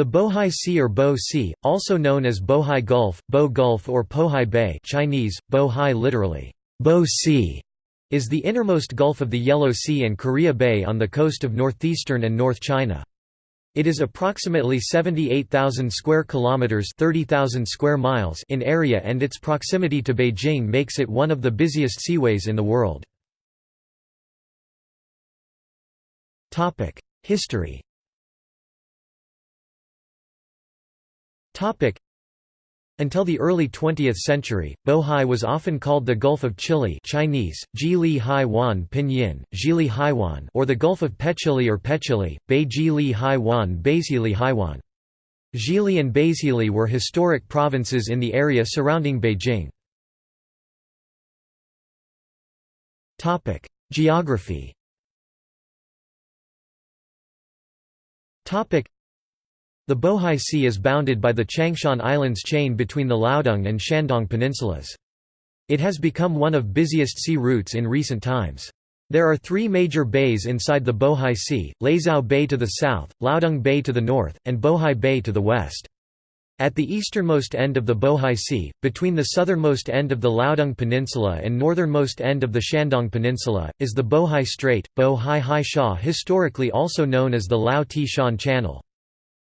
The Bohai Sea or Bo Sea, also known as Bohai Gulf, Bo Gulf or Pohai Bay Chinese, Bohai literally, Bo Sea, is the innermost gulf of the Yellow Sea and Korea Bay on the coast of northeastern and North China. It is approximately 78,000 square kilometers, 30,000 square miles in area and its proximity to Beijing makes it one of the busiest seaways in the world. Topic: History until the early 20th century, Bohai was often called the Gulf of Chihli Chinese, Jili Pinyin, Jili Haiwan or the Gulf of Pechili or Pechili, Beijili Haiwan Beizhili Haiwan. Zhili and Beizhili were historic provinces in the area surrounding Beijing. Geography the Bohai Sea is bounded by the Changshan Islands chain between the Liaodong and Shandong peninsulas. It has become one of busiest sea routes in recent times. There are three major bays inside the Bohai Sea, Laizhou Bay to the south, Liaodong Bay to the north, and Bohai Bay to the west. At the easternmost end of the Bohai Sea, between the southernmost end of the Liaodong Peninsula and northernmost end of the Shandong Peninsula, is the Bohai Strait, Bohai Haixia historically also known as the Laotieshan Channel.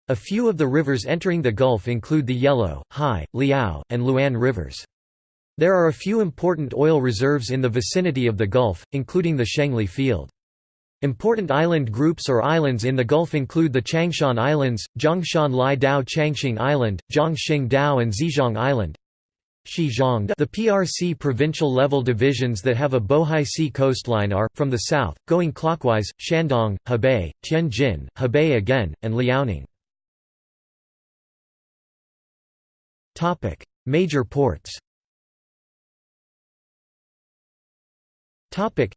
A few of the rivers entering the Gulf include the Yellow, Hai, Liao, and Luan rivers. There are a few important oil reserves in the vicinity of the Gulf, including the Shengli Field. Important island groups or islands in the Gulf include the Changshan Islands, Zhongshan Lai Dao Changxing Island, Zhongxing Dao and Xizhong Island. The PRC provincial level divisions that have a Bohai Sea coastline are, from the south, going clockwise, Shandong, Hebei, Tianjin, Hebei again, and Liaoning. Topic: Major ports. Topic: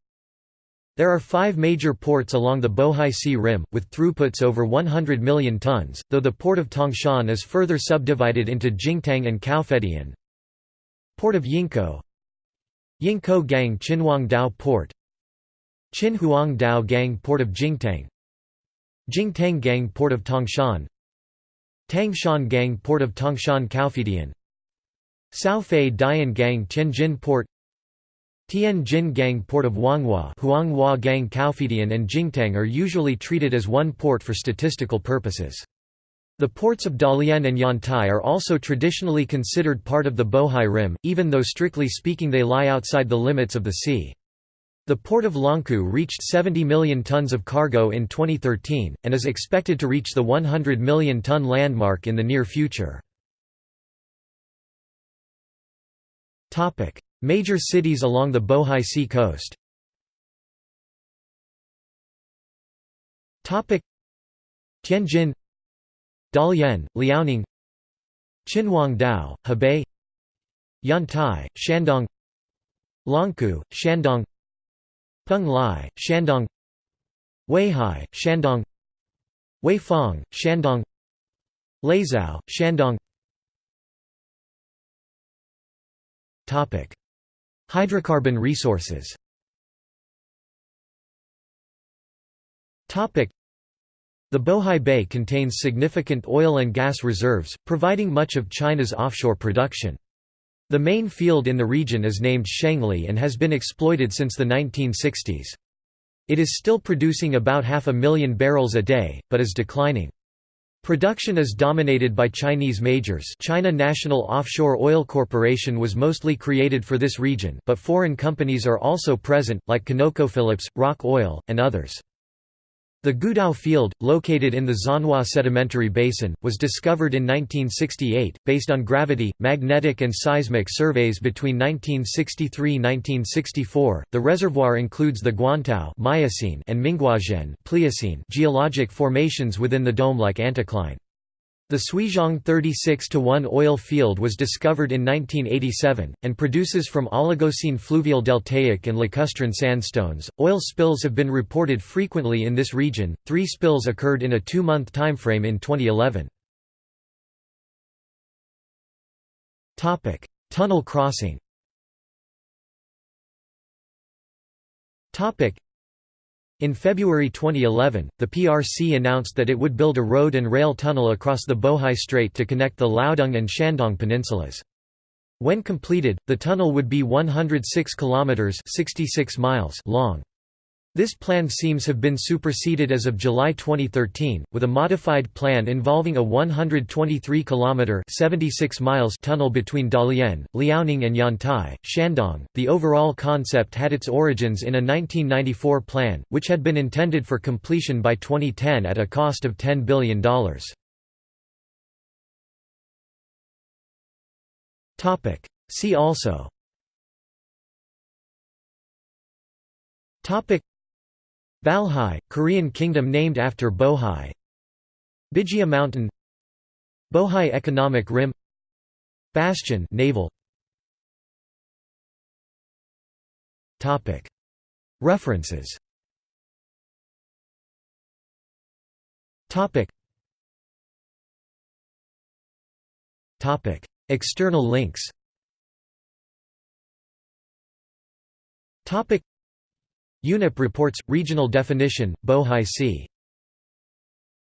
There are five major ports along the Bohai Sea rim, with throughputs over 100 million tons, though the port of Tangshan is further subdivided into Jingtang and Caofeidian. Port of Yingkou Yingkou Gang Qinhuang Dao Port Qinhuang Dao Gang Port of Jingtang Jingtang Gang Port of Tangshan Tangshan Gang Port of Tangshan Caofeidian Saofei Dian Gang Tianjin Port Tianjin Gang Port of Wanghua Huanghua Gang Caofeidian and Jingtang are usually treated as one port for statistical purposes. The ports of Dalian and Yantai are also traditionally considered part of the Bohai Rim, even though strictly speaking they lie outside the limits of the sea. The port of Longkou reached 70 million tons of cargo in 2013, and is expected to reach the 100 million ton landmark in the near future. Major cities along the Bohai Sea coast Tianjin Dalian, Liaoning Qinhuangdao, Hebei Yantai, Shandong Longkou, Shandong Peng Lai, Shandong Weihai, Shandong Weifang, Shandong Laizhou, Shandong Hydrocarbon resources The Bohai Bay contains significant oil and gas reserves, providing much of China's offshore production. The main field in the region is named Shengli and has been exploited since the 1960s. It is still producing about half a million barrels a day, but is declining. Production is dominated by Chinese majors China National Offshore Oil Corporation was mostly created for this region but foreign companies are also present, like ConocoPhillips, Roc Oil, and others. The Gudao field, located in the Zhanhua Sedimentary Basin, was discovered in 1968, based on gravity, magnetic and seismic surveys between 1963–1964. The reservoir includes the Guantao Miocene and Minghuazhen Pliocene geologic formations within the dome-like anticline. The Suizhong 36-1 oil field was discovered in 1987, and produces from Oligocene fluvial deltaic and lacustrine sandstones. Oil spills have been reported frequently in this region, three spills occurred in a two month timeframe in 2011. Tunnel crossing In February 2011, the PRC announced that it would build a road and rail tunnel across the Bohai Strait to connect the Liaodong and Shandong peninsulas. When completed, the tunnel would be 106 kilometers (66 miles) long. This plan seems to have been superseded as of July 2013, with a modified plan involving a 123-kilometer (76 miles) tunnel between Dalian, Liaoning and Yantai, Shandong. The overall concept had its origins in a 1994 plan, which had been intended for completion by 2010 at a cost of $10 billion. See also. Balhae, Korean kingdom named after Bohai. Bijia Mountain. Bohai Economic Rim. Bastion naval. References. External links UNEP reports, regional definition, Bohai Sea